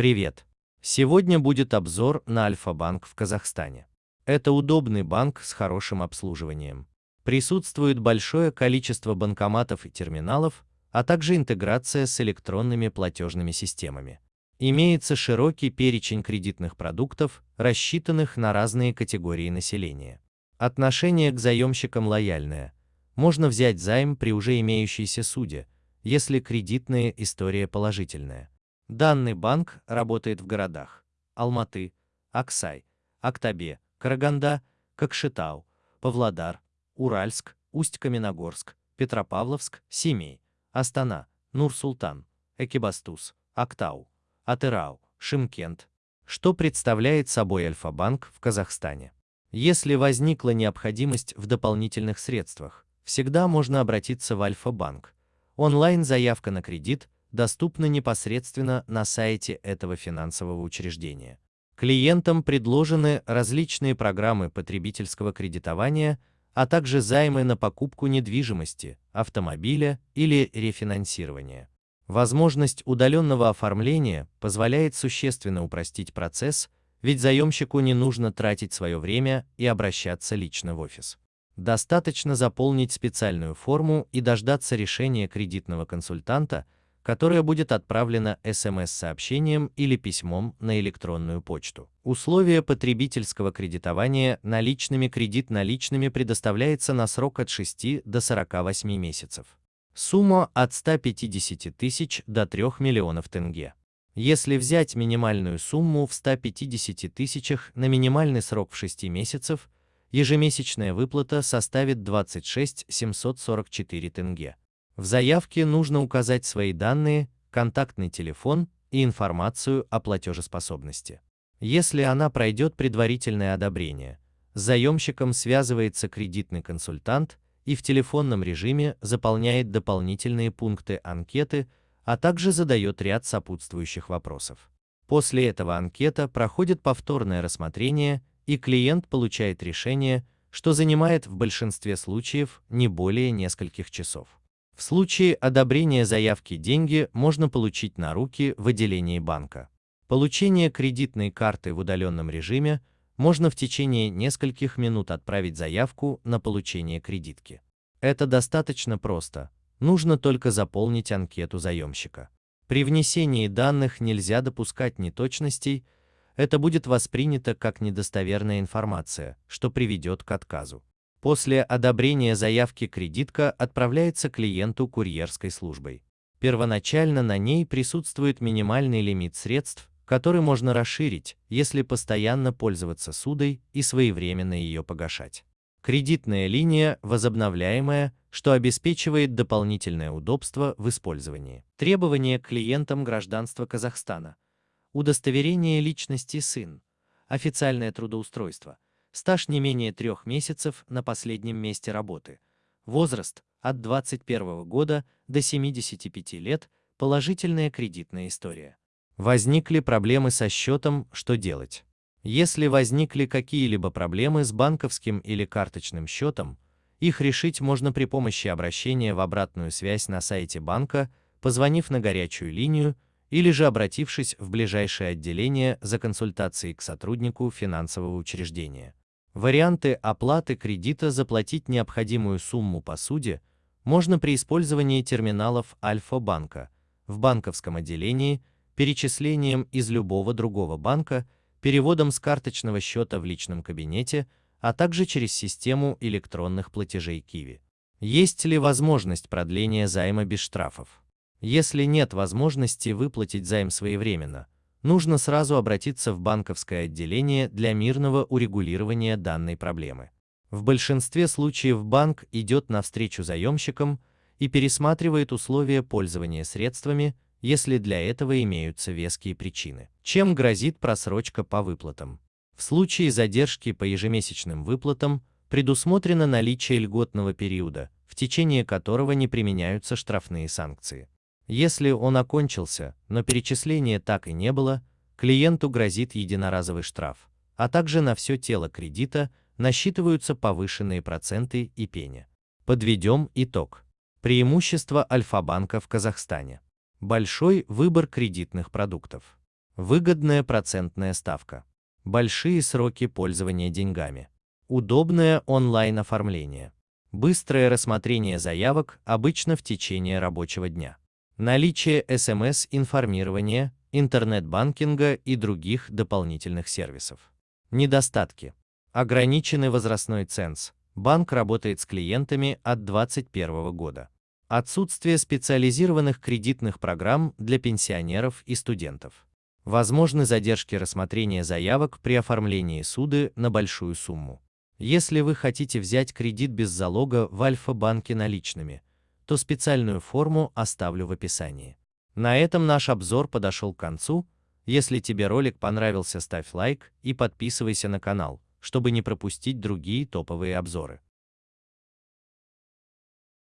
Привет! Сегодня будет обзор на Альфа-банк в Казахстане. Это удобный банк с хорошим обслуживанием. Присутствует большое количество банкоматов и терминалов, а также интеграция с электронными платежными системами. Имеется широкий перечень кредитных продуктов, рассчитанных на разные категории населения. Отношение к заемщикам лояльное. Можно взять займ при уже имеющейся суде, если кредитная история положительная. Данный банк работает в городах Алматы, Аксай, Актобе, Караганда, Кокшетау, Павлодар, Уральск, Усть-Каменогорск, Петропавловск, Семей, Астана, Нур-Султан, Экибастуз, Актау, Атырау, Шимкент, что представляет собой Альфа-банк в Казахстане. Если возникла необходимость в дополнительных средствах, всегда можно обратиться в Альфа-банк. Онлайн-заявка на кредит доступна непосредственно на сайте этого финансового учреждения. Клиентам предложены различные программы потребительского кредитования, а также займы на покупку недвижимости, автомобиля или рефинансирование. Возможность удаленного оформления позволяет существенно упростить процесс, ведь заемщику не нужно тратить свое время и обращаться лично в офис. Достаточно заполнить специальную форму и дождаться решения кредитного консультанта, которое будет отправлено СМС-сообщением или письмом на электронную почту. Условия потребительского кредитования наличными кредит наличными предоставляется на срок от 6 до 48 месяцев. Сумма от 150 тысяч до 3 миллионов тенге. Если взять минимальную сумму в 150 тысячах на минимальный срок в 6 месяцев, ежемесячная выплата составит 26 744 тенге. В заявке нужно указать свои данные, контактный телефон и информацию о платежеспособности. Если она пройдет предварительное одобрение, с заемщиком связывается кредитный консультант и в телефонном режиме заполняет дополнительные пункты анкеты, а также задает ряд сопутствующих вопросов. После этого анкета проходит повторное рассмотрение, и клиент получает решение, что занимает в большинстве случаев не более нескольких часов. В случае одобрения заявки деньги можно получить на руки в отделении банка. Получение кредитной карты в удаленном режиме можно в течение нескольких минут отправить заявку на получение кредитки. Это достаточно просто, нужно только заполнить анкету заемщика. При внесении данных нельзя допускать неточностей, это будет воспринято как недостоверная информация, что приведет к отказу. После одобрения заявки кредитка отправляется клиенту курьерской службой. Первоначально на ней присутствует минимальный лимит средств, который можно расширить, если постоянно пользоваться судой и своевременно ее погашать. Кредитная линия возобновляемая, что обеспечивает дополнительное удобство в использовании. Требования к клиентам гражданства Казахстана. Удостоверение личности сын. Официальное трудоустройство. Стаж не менее трех месяцев на последнем месте работы. Возраст от 21 года до 75 лет. Положительная кредитная история. Возникли проблемы со счетом, что делать? Если возникли какие-либо проблемы с банковским или карточным счетом, их решить можно при помощи обращения в обратную связь на сайте банка, позвонив на горячую линию или же обратившись в ближайшее отделение за консультацией к сотруднику финансового учреждения. Варианты оплаты кредита заплатить необходимую сумму по суде можно при использовании терминалов Альфа-банка в банковском отделении перечислением из любого другого банка, переводом с карточного счета в личном кабинете, а также через систему электронных платежей Kiwi. Есть ли возможность продления займа без штрафов? Если нет возможности выплатить займ своевременно, нужно сразу обратиться в банковское отделение для мирного урегулирования данной проблемы. В большинстве случаев банк идет навстречу заемщикам и пересматривает условия пользования средствами, если для этого имеются веские причины. Чем грозит просрочка по выплатам? В случае задержки по ежемесячным выплатам предусмотрено наличие льготного периода, в течение которого не применяются штрафные санкции. Если он окончился, но перечисления так и не было, клиенту грозит единоразовый штраф, а также на все тело кредита насчитываются повышенные проценты и пеня. Подведем итог. Преимущество Альфа-банка в Казахстане. Большой выбор кредитных продуктов. Выгодная процентная ставка. Большие сроки пользования деньгами. Удобное онлайн-оформление. Быстрое рассмотрение заявок обычно в течение рабочего дня. Наличие СМС-информирования, интернет-банкинга и других дополнительных сервисов. Недостатки. Ограниченный возрастной ценз. Банк работает с клиентами от 2021 года. Отсутствие специализированных кредитных программ для пенсионеров и студентов. Возможны задержки рассмотрения заявок при оформлении суды на большую сумму. Если вы хотите взять кредит без залога в Альфа-банке наличными, то специальную форму оставлю в описании. На этом наш обзор подошел к концу. Если тебе ролик понравился, ставь лайк и подписывайся на канал, чтобы не пропустить другие топовые обзоры.